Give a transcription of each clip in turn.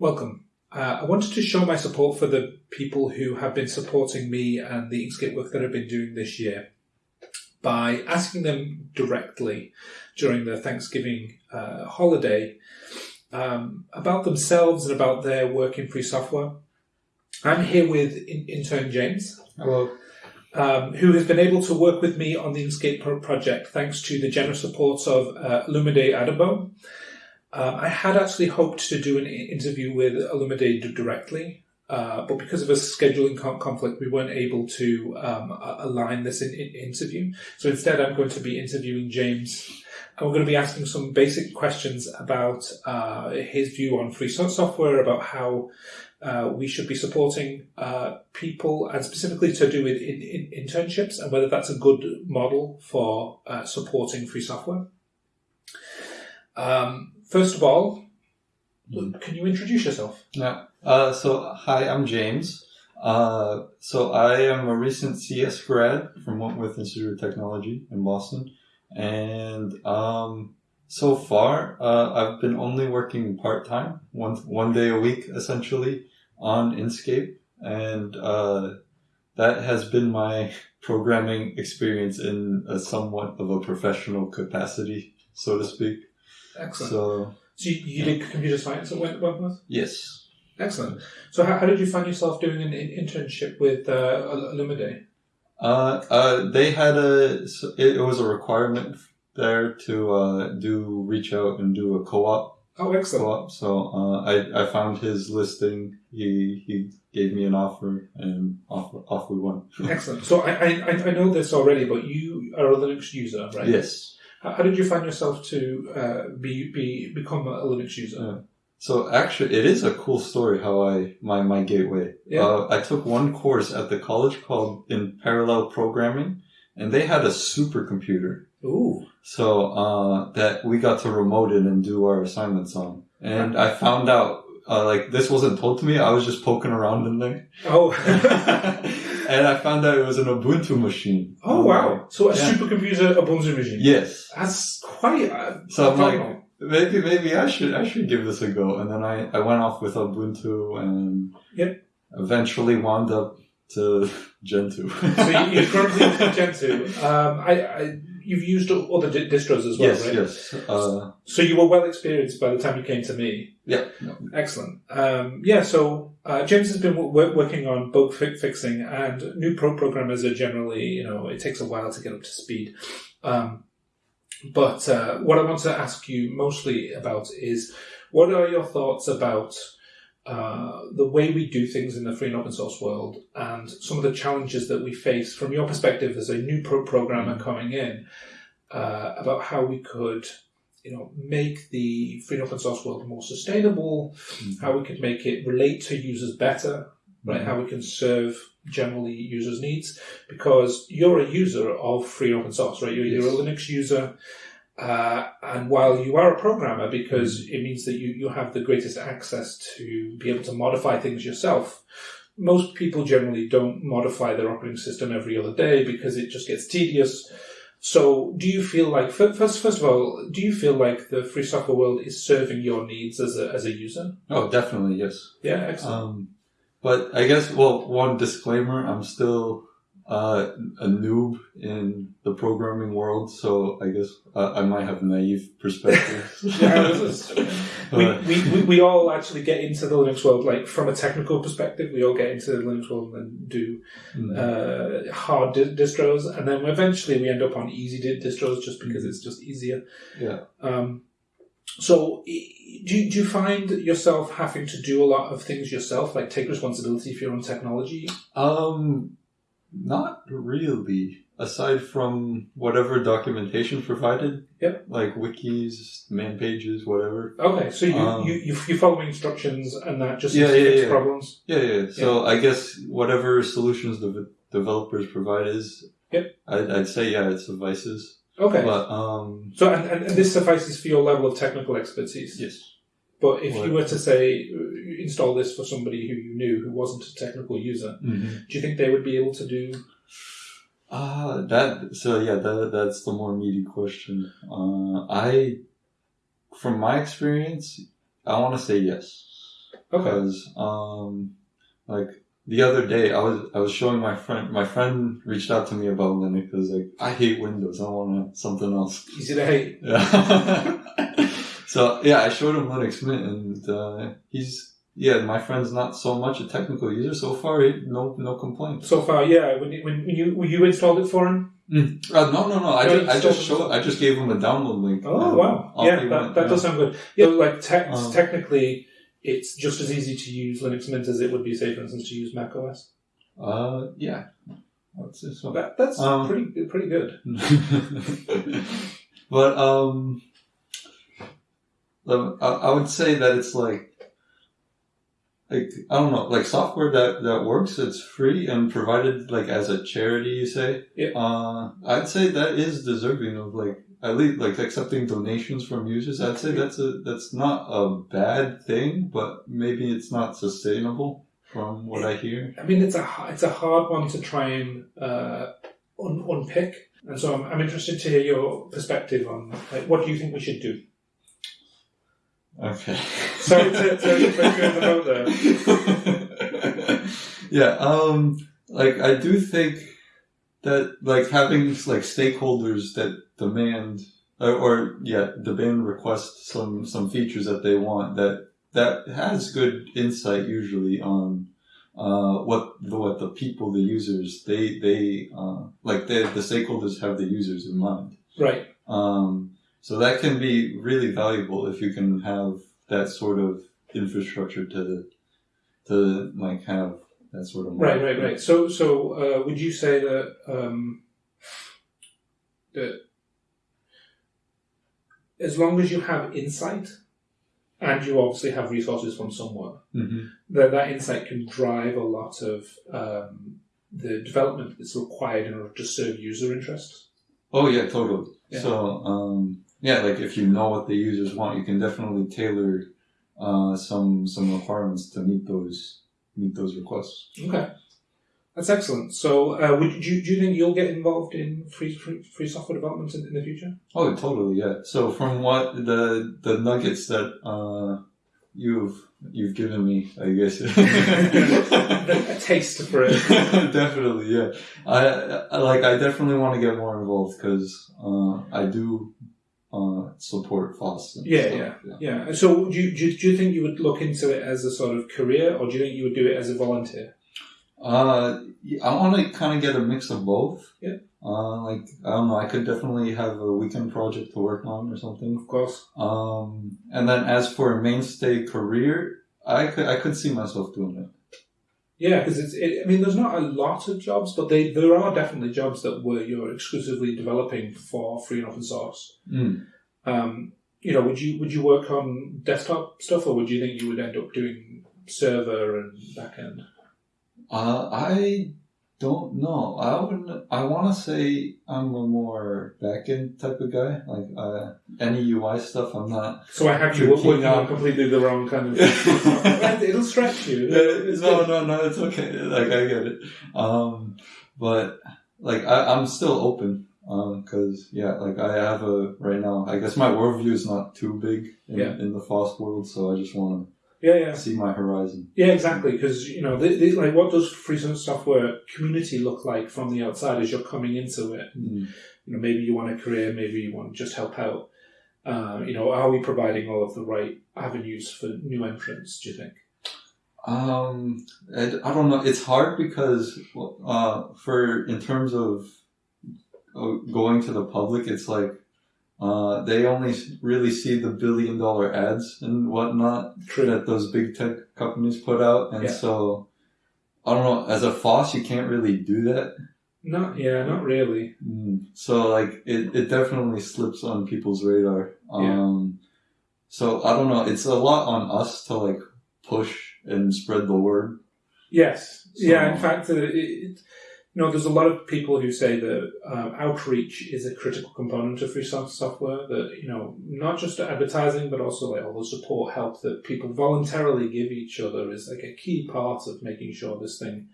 Welcome. Uh, I wanted to show my support for the people who have been supporting me and the Inkscape work that I've been doing this year by asking them directly during the Thanksgiving uh, holiday um, about themselves and about their work in free software. I'm here with in- intern James. Hello. Um, who has been able to work with me on the Inkscape project thanks to the generous support of uh, Olumide Adabo. Um, I had actually hoped to do an interview with Olumide d- directly, uh, but because of a scheduling con- conflict, we weren't able to um, align this in- in- interview. So instead, I'm going to be interviewing James, and we're going to be asking some basic questions about uh, his view on free software, about how uh, we should be supporting uh, people, and specifically to do with in, in internships, and whether that's a good model for uh, supporting free software. Um, first of all, can you introduce yourself? Yeah. Uh, so, hi, I'm James. Uh, so I am a recent CS grad from Wentworth Institute of Technology in Boston. And, um, so far, uh, I've been only working part-time, one, one day a week, essentially, on Inkscape. And, uh, that has been my programming experience in a somewhat of a professional capacity, so to speak. Excellent. So, So you, you did computer science at Went- Wentworth? yes. Excellent. So how, how did you find yourself doing an, in internship with uh, Olumide? Uh, uh, they had a, it, it was a requirement there to, uh, do, reach out and do a co-op, Oh, excellent. co-op. So, uh, I, I found his listing. He, he gave me an offer and off, off we went. Excellent. So I, I, I I know this already, but you are a Linux user, right? Yes. How, did you find yourself to uh, be, be become a Linux user? Yeah. So actually, it is a cool story how I, my, my gateway. Yeah. Uh, I took one course at the college called in parallel programming and they had a supercomputer. Ooh. So uh, that we got to remote it and do our assignments on. And I found out, uh, like, this wasn't told to me. I was just poking around in there. Oh. and I found out it was an Ubuntu machine. oh wow. So a Yeah. supercomputer Ubuntu machine. Yes. That's quite. Uh, So I'm like, maybe, maybe I should, I should give this a go. And then I, I went off with Ubuntu and Yep. eventually wound up to Gentoo. so you, you're currently Gentoo. Um, I, I, you've used other di- distros as well, yes, right? yes. Uh, So you were well experienced by the time you came to me. Yeah. Excellent. Um, yeah, so uh, James has been w- working on bug fi- fixing, and new pro programmers are generally, you know, it takes a while to get up to speed. Um, but uh, what I want to ask you mostly about is what are your thoughts about uh, the way we do things in the free and open source world and some of the challenges that we face from your perspective as a new pro programmer coming in uh, about how we could you know make the free and open source world more sustainable mm-hmm. how we could make it relate to users better right mm-hmm. how we can serve generally users needs because you're a user of free and open source right? You're, you're a linux user uh, and while you are a programmer, because mm-hmm. it means that you, you have the greatest access to be able to modify things yourself, most people generally don't modify their operating system every other day because it just gets tedious. So, do you feel like first, first of all, do you feel like the free software world is serving your needs as a as a user? Oh, definitely, yes. Yeah, excellent. Um, but I guess, well, one disclaimer, I'm still uh, a noob in the programming world, so I guess uh, I might have naive perspectives. Yeah, is- we, we, we, we all actually get into the Linux world, like from a technical perspective, we all get into the Linux world and do mm, uh, hard di- distros, and then eventually we end up on easy di- distros just because it's just easier. yeah. Um, so, do you, do you find yourself having to do a lot of things yourself, like take responsibility for your own technology? Um, not really. Aside from whatever documentation provided, Yep. like wikis, man pages, whatever. Okay, so you, Um, you, you, you follow instructions and that just Yeah, yeah, fix yeah. problems? Yeah, yeah. So I guess whatever solutions the developers provide is. Yep. I'd, I'd say yeah, it suffices. Okay. But um, so, and, and, and this suffices for your level of technical expertise? yes. But if you were to say, uh, install this for somebody who you knew who wasn't a technical user, Mm-hmm. do you think they would be able to do? Ah, that so yeah, that that's the more meaty question. Uh, I, from my experience, I want to say yes. Okay. Because, um, like the other day, I was I was showing my friend. My friend reached out to me about Linux because like I hate Windows. I want something else. Easy to hate. Yeah. so yeah, I showed him Linux Mint, and uh, he's yeah. My friend's not so much a technical user so far. He, no no complaints. So far, yeah. When you, when you when you installed it for him. Uh, no no no. I No, just, I just showed. I just gave him a download link. Oh wow! Yeah, that, went, that yeah. does sound good. Yeah, like te- Um, technically, it's just as easy to use Linux Mint as it would be, say, for instance, to use Mac OS. Uh yeah. That, that's Um, pretty pretty good. but um, I, I would say that it's like, like I don't know, like software that that works. It's free and provided like as a charity. You say, Yeah. Uh, I'd say that is deserving of like at least like accepting donations from users. I'd say that's a that's not a bad thing, but maybe it's not sustainable from what I hear. I mean, it's a it's a hard one to try and uh, un- unpick, and so I'm, I'm interested to hear your perspective on like what do you think we should do. Okay. Sorry to, to put you the boat there. yeah, um, like I do think that like having like stakeholders that demand or, or yeah demand request some some features that they want that that has good insight usually on uh, what the what the people the users they they uh, like they, the stakeholders have the users in mind. Right. Um, so that can be really valuable if you can have that sort of infrastructure to to like have that sort of Right, right, right. So, so uh, would you say that um, that as long as you have insight, and you obviously have resources from someone, hmm that that insight can drive a lot of um, the development that's required in order to serve user interests. Oh yeah, totally. Yeah. So um, yeah, like if you know what the users want, you can definitely tailor uh, some some requirements to meet those meet those requests. Okay, that's excellent. So, uh, would you, do you think you'll get involved in free free, free software development in, in the future? Oh, totally, yeah. So from what the the nuggets that uh, you've you've given me, I guess. a taste for it. definitely, yeah. I, I like. I definitely want to get more involved because uh, I do uh, support FOSS. and Yeah, stuff, yeah. Yeah. So, do you, do you do you think you would look into it as a sort of career, or do you think you would do it as a volunteer? Uh, I want to kind of get a mix of both. Yeah. Uh, like I don't know. I could definitely have a weekend project to work on or something. Of course. Um, and then as for a mainstay career, I could I could see myself doing it. Yeah, because it's. It, I mean, there's not a lot of jobs, but they there are definitely jobs that where you're exclusively developing for free and open source. Mm. Um, you know, would you would you work on desktop stuff, or would you think you would end up doing server and backend? Uh, I don't know. I would. I want to say I'm a more backend type of guy. Like uh, any UI stuff, I'm not. So I have you working on completely the wrong kind of. It'll stretch you. It's no, good. no, no. It's okay. Like I get it. Um, but like I, I'm still open. Um, cause yeah, like I have a right now. I guess my worldview is not too big in, Yeah. in the FOSS world, so I just want Yeah, yeah. see my horizon. Yeah, exactly. Because you know, the, the, like, what does free software community look like from the outside as you're coming into it? Mm. You know, maybe you want a career, maybe you want to just help out. Uh, you know, are we providing all of the right avenues for new entrants? Do you think? Um, I, I don't know. It's hard because, uh, for in terms of uh, going to the public, it's like uh, they only really see the billion dollar ads and whatnot True. that those big tech companies put out, and Yeah. so I don't know. As a FOSS, you can't really do that. Not, yeah, not really. Mm. So like it, it definitely slips on people's radar. Yeah. Um, so I don't know. It's a lot on us to like push and spread the word. Yes. So- yeah. In fact, uh, it, it, you know, there's a lot of people who say that um, outreach is a critical component of free software. That you know, not just advertising, but also like all the support help that people voluntarily give each other is like a key part of making sure this thing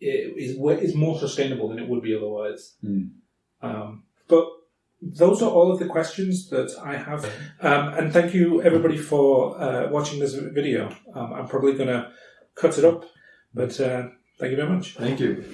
is is more sustainable than it would be otherwise. Hmm. Um, but those are all of the questions that I have. Um, and thank you everybody for uh, watching this video. Um, I'm probably going to cut it up, but uh, thank you very much. Thank you.